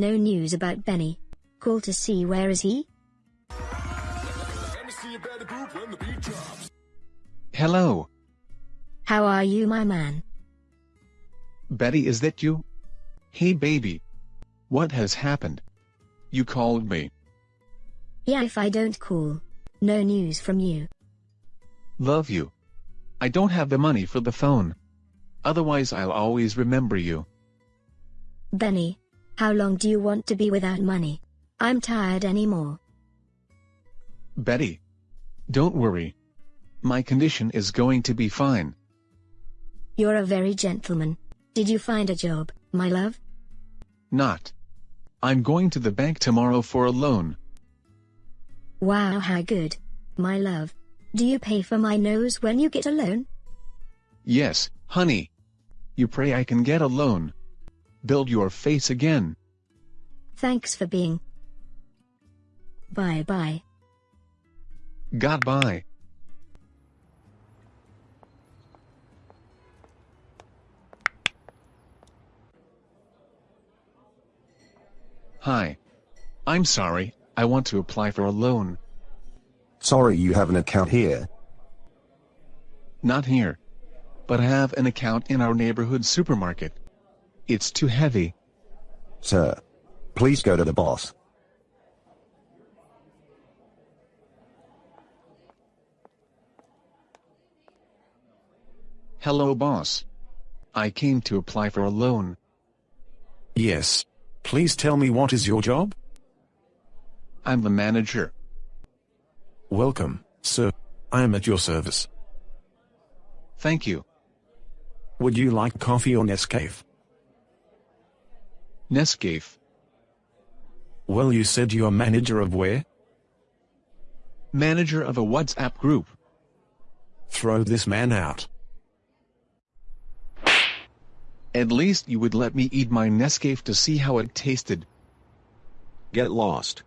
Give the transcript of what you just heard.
No news about Benny. Call to see where is he? Hello. How are you my man? Betty is that you? Hey baby. What has happened? You called me. Yeah if I don't call. No news from you. Love you. I don't have the money for the phone. Otherwise I'll always remember you. Benny. How long do you want to be without money? I'm tired anymore. Betty. Don't worry. My condition is going to be fine. You're a very gentleman. Did you find a job, my love? Not. I'm going to the bank tomorrow for a loan. Wow how good. My love. Do you pay for my nose when you get a loan? Yes, honey. You pray I can get a loan. Build your face again. Thanks for being. Bye bye. Goodbye. Hi. I'm sorry, I want to apply for a loan. Sorry you have an account here. Not here. But I have an account in our neighborhood supermarket. It's too heavy. Sir. Please go to the boss. Hello boss. I came to apply for a loan. Yes. Please tell me what is your job? I'm the manager. Welcome, sir. I am at your service. Thank you. Would you like coffee or Nescafe? Nescafe. Well you said you're manager of where? Manager of a WhatsApp group. Throw this man out. At least you would let me eat my Nescafe to see how it tasted. Get lost.